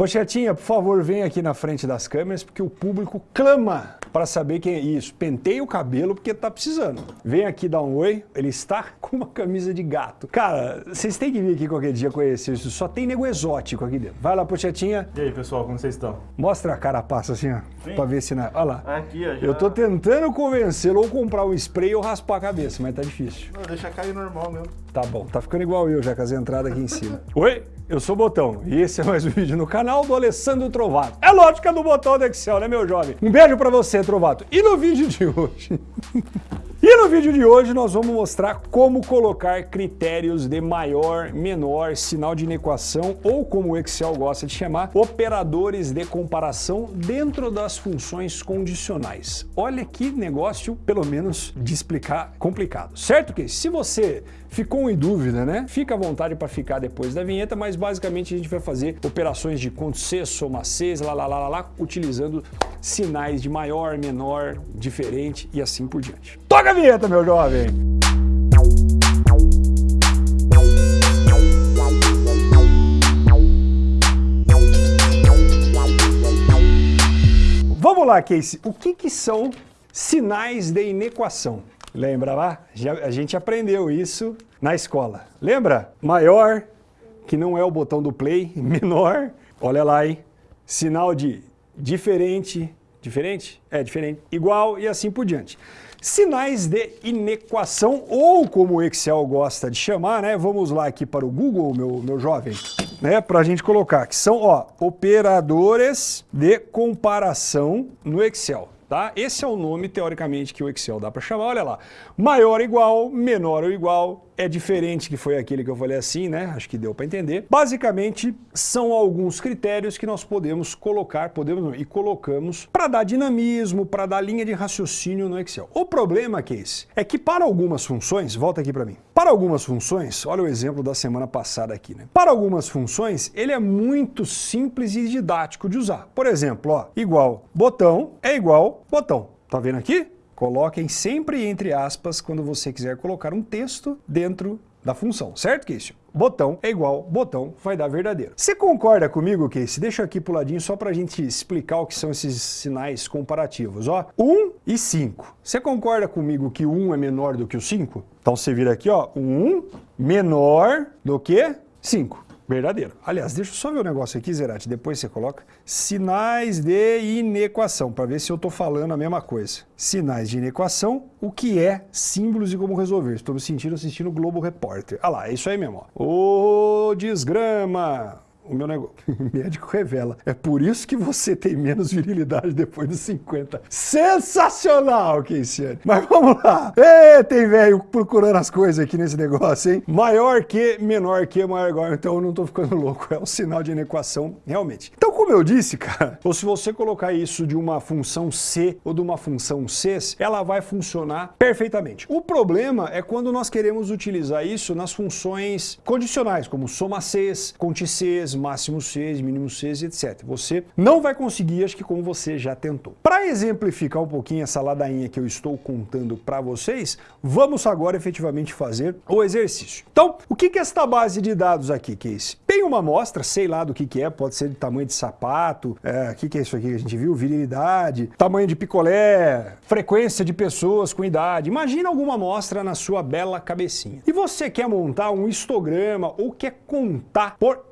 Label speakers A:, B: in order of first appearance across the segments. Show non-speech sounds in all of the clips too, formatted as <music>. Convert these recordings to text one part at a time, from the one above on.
A: Pochetinha, por favor, vem aqui na frente das câmeras, porque o público clama para saber quem é isso. Pentei o cabelo porque tá precisando. Vem aqui dar um oi, ele está <laughs> com uma camisa de gato. Cara, vocês têm que vir aqui qualquer dia conhecer isso, só tem nego exótico aqui dentro. Vai lá, Pochetinha.
B: E aí, pessoal, como vocês estão?
A: Mostra a carapaça assim, ó,
B: Sim.
A: pra ver se... Na... Olha lá.
B: Aqui, ó. Já...
A: Eu tô tentando convencê-lo ou comprar um spray ou raspar a cabeça, mas tá difícil.
B: Não, deixa cair normal mesmo.
A: Tá bom, tá ficando igual eu já com as entradas aqui em cima. Oi, eu sou o Botão e esse é mais um vídeo no canal do Alessandro Trovato. É lógica do botão do Excel, né meu jovem? Um beijo pra você, Trovato. E no vídeo de hoje... <laughs> E no vídeo de hoje nós vamos mostrar como colocar critérios de maior, menor, sinal de inequação ou como o Excel gosta de chamar, operadores de comparação dentro das funções condicionais. Olha que negócio, pelo menos, de explicar complicado. Certo que se você ficou em dúvida, né? Fica à vontade para ficar depois da vinheta, mas basicamente a gente vai fazer operações de conto C, soma C, lá, lá, lá, lá, lá, utilizando sinais de maior, menor, diferente e assim por diante. Toca a vinheta, meu jovem! Vamos lá, Casey. O que, que são sinais de inequação? Lembra lá? Já, a gente aprendeu isso na escola. Lembra? Maior, que não é o botão do play, <laughs> menor, olha lá, hein? Sinal de diferente, diferente? É, diferente, igual e assim por diante. Sinais de inequação, ou como o Excel gosta de chamar, né? Vamos lá aqui para o Google, meu, meu jovem, né? Para a gente colocar, que são, ó, operadores de comparação no Excel. Tá? Esse é o nome, teoricamente, que o Excel dá para chamar. Olha lá, maior ou igual, menor ou igual, é diferente que foi aquele que eu falei assim, né? Acho que deu para entender. Basicamente, são alguns critérios que nós podemos colocar, podemos e colocamos para dar dinamismo, para dar linha de raciocínio no Excel. O problema, Case, é que para algumas funções, volta aqui para mim, para algumas funções, olha o exemplo da semana passada aqui, né? Para algumas funções, ele é muito simples e didático de usar. Por exemplo, ó, igual botão é igual botão. Tá vendo aqui? Coloquem sempre entre aspas quando você quiser colocar um texto dentro da função, certo, Casey? Botão é igual botão, vai dar verdadeiro. Você concorda comigo, Casey? Deixa aqui pro ladinho só pra gente explicar o que são esses sinais comparativos, ó. 1 e 5. Você concorda comigo que 1 é menor do que o 5? Então você vira aqui, ó, 1 menor do que 5. Verdadeiro. Aliás, deixa eu só ver o um negócio aqui, Zerati, depois você coloca sinais de inequação, para ver se eu estou falando a mesma coisa. Sinais de inequação, o que é símbolos e como resolver. Estou me sentindo assistindo Globo Repórter. Ah lá, é isso aí mesmo. O desgrama. O meu negócio, <laughs> o médico revela. É por isso que você tem menos virilidade depois dos 50. Sensacional, Keisiane. Mas vamos lá. Ê, tem velho procurando as coisas aqui nesse negócio, hein? Maior que, menor que, maior igual. Então eu não tô ficando <laughs> louco. É um sinal de inequação, realmente. Então, como eu disse, cara, ou se você colocar isso de uma função C ou de uma função C, ela vai funcionar perfeitamente. O problema é quando nós queremos utilizar isso nas funções condicionais, como soma Cs, conte Cs, máximo Cs, mínimo Cs, etc. Você não vai conseguir, acho que como você já tentou. Para exemplificar um pouquinho essa ladainha que eu estou contando para vocês, vamos agora efetivamente fazer o exercício. Então, o que é esta base de dados aqui, Case? Tem uma amostra, sei lá do que, que é, pode ser de tamanho de sapato, é, o que, que é isso aqui que a gente viu? Virilidade, tamanho de picolé, frequência de pessoas com idade. Imagina alguma amostra na sua bela cabecinha. E você quer montar um histograma ou quer contar por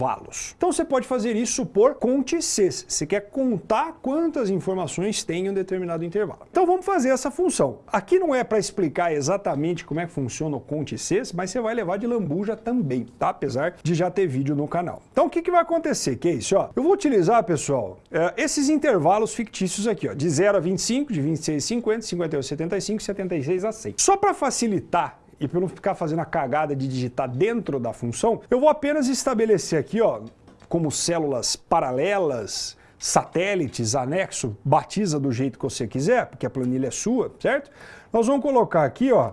A: intervalos. Então você pode fazer isso por conte Cs. Você quer contar quantas informações tem em um determinado intervalo. Então vamos fazer essa função. Aqui não é para explicar exatamente como é que funciona o conte Cs, mas você vai levar de lambuja também, tá? Apesar de já ter vídeo no canal. Então o que, que vai acontecer, que é isso? Ó, eu vou utilizar, pessoal, é, esses intervalos fictícios aqui, ó, de 0 a 25, de 26 a 50, 58 a 75, 76 a 100. Só para facilitar e para não ficar fazendo a cagada de digitar dentro da função, eu vou apenas estabelecer aqui, ó, como células paralelas, satélites, anexo, batiza do jeito que você quiser, porque a planilha é sua, certo? Nós vamos colocar aqui, ó,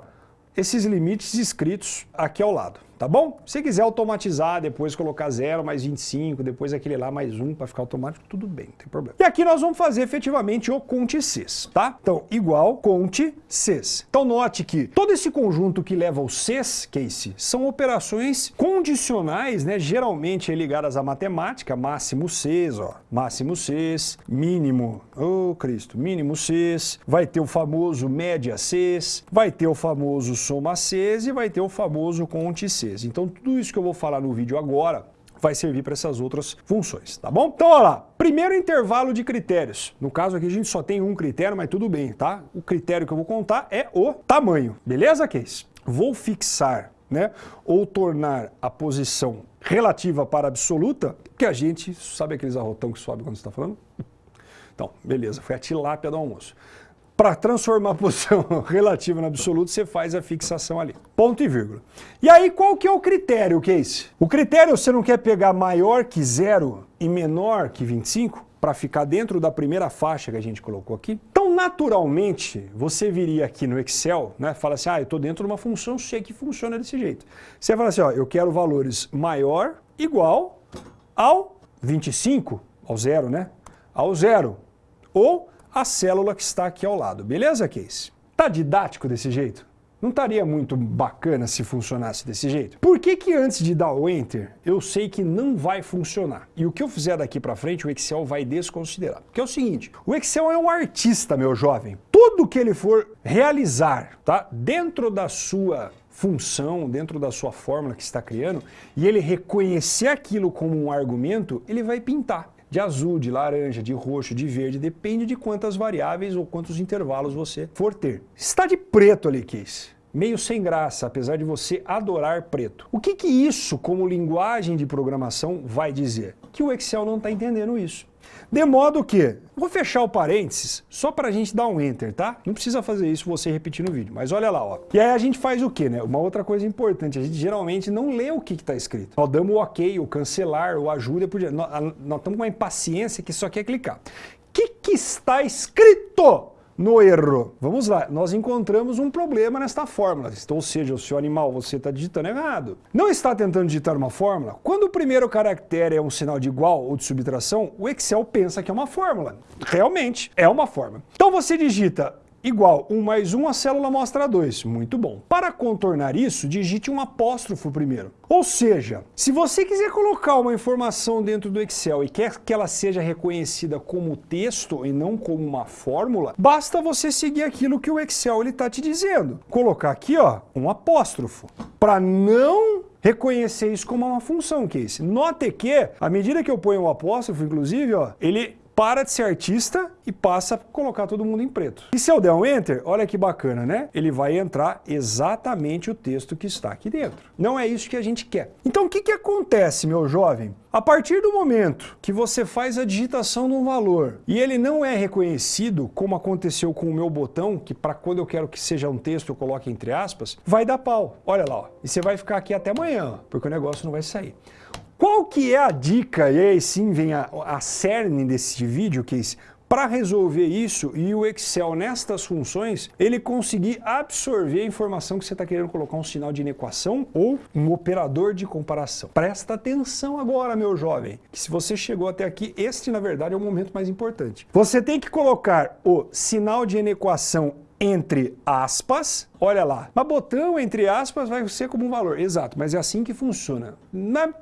A: esses limites escritos aqui ao lado, tá bom? Se quiser automatizar, depois colocar 0 mais 25, depois aquele lá mais 1 para ficar automático, tudo bem, não tem problema. E aqui nós vamos fazer efetivamente o conte cs, tá? Então, igual conte cs. Então note que todo esse conjunto que leva ao cs, case, são operações condicionais, né, geralmente ligadas à matemática, máximo cs, ó, máximo cs, mínimo, ô oh, Cristo, mínimo cs, vai ter o famoso média cs, vai ter o famoso soma cs e vai ter o famoso conte cs. Então tudo isso que eu vou falar no vídeo agora vai servir para essas outras funções, tá bom? Então, olha lá, primeiro intervalo de critérios. No caso aqui a gente só tem um critério, mas tudo bem, tá? O critério que eu vou contar é o tamanho, beleza, Case? Vou fixar, né, ou tornar a posição relativa para absoluta, que a gente, sabe aqueles arrotão que sobe quando você está falando? Então, beleza, foi a tilápia do almoço. Para transformar a posição <laughs> relativa no absoluto, você faz a fixação ali. Ponto e vírgula. E aí, qual que é o critério, Case? O critério, você não quer pegar maior que zero e menor que 25? para ficar dentro da primeira faixa que a gente colocou aqui. Então, naturalmente, você viria aqui no Excel, né, fala assim, ah, eu estou dentro de uma função, sei que funciona desse jeito. Você fala assim, ó, eu quero valores maior, igual ao 25, ao zero, né? Ao zero. Ou a célula que está aqui ao lado. Beleza, Case? Tá didático desse jeito? Não estaria muito bacana se funcionasse desse jeito? Por que que antes de dar o Enter, eu sei que não vai funcionar? E o que eu fizer daqui para frente, o Excel vai desconsiderar. Porque é o seguinte, o Excel é um artista, meu jovem. Tudo que ele for realizar, tá? Dentro da sua função, dentro da sua fórmula que está criando, e ele reconhecer aquilo como um argumento, ele vai pintar de azul, de laranja, de roxo, de verde, depende de quantas variáveis ou quantos intervalos você for ter. Está de preto ali, Case. Meio sem graça, apesar de você adorar preto. O que, que isso, como linguagem de programação, vai dizer? Que o Excel não está entendendo isso. De modo que, vou fechar o parênteses só para a gente dar um enter, tá? Não precisa fazer isso você repetir no vídeo, mas olha lá, ó. E aí a gente faz o quê, né? Uma outra coisa importante, a gente geralmente não lê o que está escrito. Nós damos o ok, o cancelar, o ajuda, por nós, nós estamos com uma impaciência que só quer clicar. O que, que está escrito? No erro. Vamos lá, nós encontramos um problema nesta fórmula, ou seja, o seu animal, você está digitando errado. Não está tentando digitar uma fórmula? Quando o primeiro caractere é um sinal de igual ou de subtração, o Excel pensa que é uma fórmula. Realmente, é uma fórmula. Então você digita igual 1 mais 1, a célula mostra 2. Muito bom. Para contornar isso, digite um apóstrofo primeiro. Ou seja, se você quiser colocar uma informação dentro do Excel e quer que ela seja reconhecida como texto e não como uma fórmula, basta você seguir aquilo que o Excel está te dizendo. Colocar aqui ó, um apóstrofo, para não reconhecer isso como uma função, Case. Note que, à medida que eu ponho um apóstrofo, inclusive, ó, ele para de ser artista e passa a colocar todo mundo em preto. E se eu der um Enter, olha que bacana, né? Ele vai entrar exatamente o texto que está aqui dentro. Não é isso que a gente quer. Então o que, que acontece, meu jovem? A partir do momento que você faz a digitação de um valor e ele não é reconhecido, como aconteceu com o meu botão, que para quando eu quero que seja um texto eu coloque entre aspas, vai dar pau. Olha lá, ó. e você vai ficar aqui até amanhã, porque o negócio não vai sair. Qual que é a dica, e aí sim vem a, a cerne desse vídeo, que é para resolver isso e o Excel nestas funções, ele conseguir absorver a informação que você está querendo colocar um sinal de inequação ou um operador de comparação. Presta atenção agora, meu jovem, que se você chegou até aqui, este na verdade é o momento mais importante. Você tem que colocar o sinal de inequação entre aspas, olha lá, mas botão entre aspas vai ser como um valor, exato, mas é assim que funciona.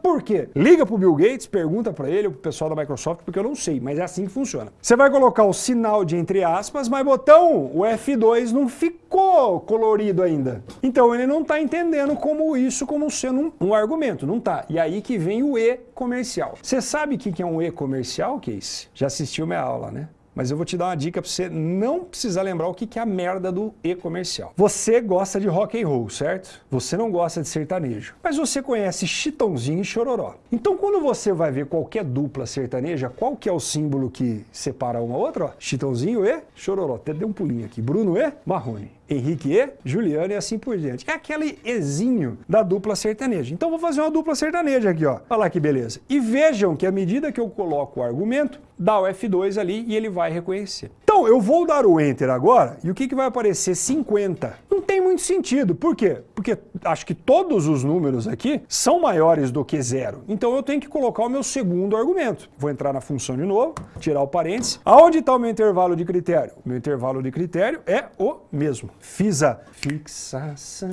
A: Por quê? Liga para o Bill Gates, pergunta para ele, o pessoal da Microsoft, porque eu não sei, mas é assim que funciona. Você vai colocar o sinal de entre aspas, mas botão, o F2 não ficou colorido ainda. Então ele não está entendendo como isso como sendo um, um, argumento, não tá. E aí que vem o E comercial. Você sabe o que é um E comercial, Case? Já assistiu minha aula, né? Mas eu vou te dar uma dica para você não precisar lembrar o que é a merda do e-comercial. Você gosta de rock and roll, certo? Você não gosta de sertanejo, mas você conhece Chitãozinho e Chororó. Então quando você vai ver qualquer dupla sertaneja, qual que é o símbolo que separa uma outra? Ó, Chitãozinho e Chororó. Até deu um pulinho aqui. Bruno e Marrone. Henrique e Juliano e assim por diante. É aquele exinho da dupla sertaneja. Então vou fazer uma dupla sertaneja aqui, ó. Olha lá que beleza. E vejam que à medida que eu coloco o argumento, dá o F2 ali e ele vai reconhecer. Então eu vou dar o Enter agora e o que, que vai aparecer? 50. Não tem muito sentido. Por quê? Porque acho que todos os números aqui são maiores do que zero. Então eu tenho que colocar o meu segundo argumento. Vou entrar na função de novo, tirar o parênteses. Aonde está o meu intervalo de critério? Meu intervalo de critério é o mesmo. Fiz a fixação.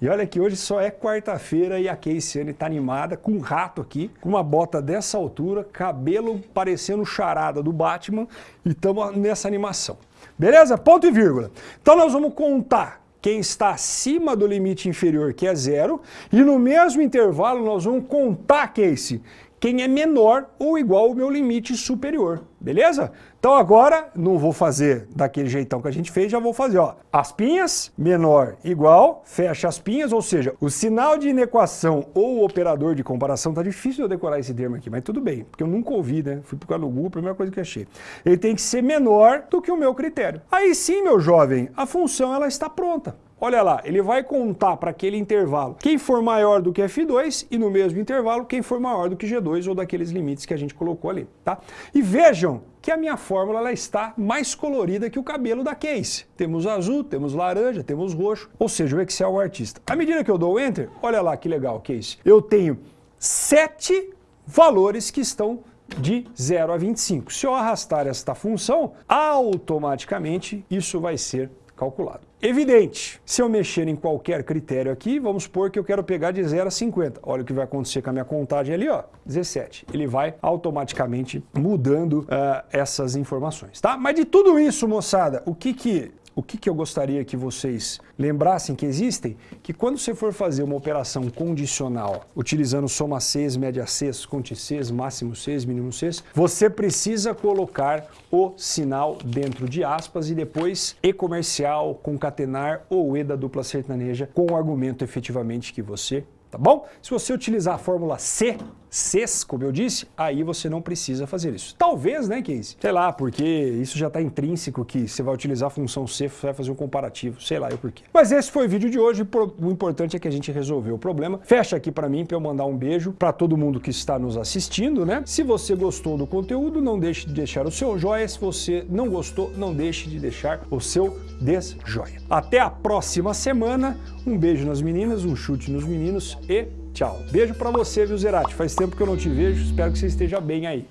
A: E olha que hoje só é quarta-feira e a Keisiane está animada com um rato aqui, com uma bota dessa altura, cabelo parecendo charada do Batman e estamos nessa animação. Beleza? Ponto e vírgula. Então nós vamos contar quem está acima do limite inferior, que é zero, e no mesmo intervalo nós vamos contar, Casey, quem é menor ou igual ao meu limite superior, beleza? Então agora, não vou fazer daquele jeitão que a gente fez, já vou fazer, ó. Aspinhas, menor, igual, fecha as pinhas, ou seja, o sinal de inequação ou operador de comparação, tá difícil eu decorar esse termo aqui, mas tudo bem, porque eu nunca ouvi, né? Fui causa do Google, a primeira coisa que achei. Ele tem que ser menor do que o meu critério. Aí sim, meu jovem, a função ela está pronta. Olha lá, ele vai contar para aquele intervalo quem for maior do que F2 e no mesmo intervalo quem for maior do que G2 ou daqueles limites que a gente colocou ali, tá? E vejam que a minha fórmula ela está mais colorida que o cabelo da Case. Temos azul, temos laranja, temos roxo, ou seja, o Excel é o artista. À medida que eu dou Enter, olha lá que legal, Case. Eu tenho sete valores que estão de 0 a 25. Se eu arrastar esta função, automaticamente isso vai ser calculado. Evidente, se eu mexer em qualquer critério aqui, vamos supor que eu quero pegar de 0 a 50. Olha o que vai acontecer com a minha contagem ali, ó, 17. Ele vai automaticamente mudando uh, essas informações, tá? Mas de tudo isso, moçada, o que que o que, que eu gostaria que vocês lembrassem que existem? Que quando você for fazer uma operação condicional, utilizando soma Cs, média Cs, conte Cs, máximo Cs, mínimo Cs, você precisa colocar o sinal dentro de aspas e depois E comercial, concatenar ou E da dupla sertaneja com o argumento efetivamente que você tá bom? Se você utilizar a fórmula C, Cs, como eu disse, aí você não precisa fazer isso. Talvez, né, Case? Sei lá, porque isso já está intrínseco que você vai utilizar a função C, você vai fazer um comparativo, sei lá eu porquê. Mas esse foi o vídeo de hoje, o importante é que a gente resolveu o problema. Fecha aqui para mim para eu mandar um beijo para todo mundo que está nos assistindo, né? Se você gostou do conteúdo, não deixe de deixar o seu joia. Se você não gostou, não deixe de deixar o seu desjoia. Até a próxima semana. Um beijo nas meninas, um chute nos meninos e tchau. Beijo para você, viu, Zerati? Faz tempo que eu não te vejo, espero que você esteja bem aí.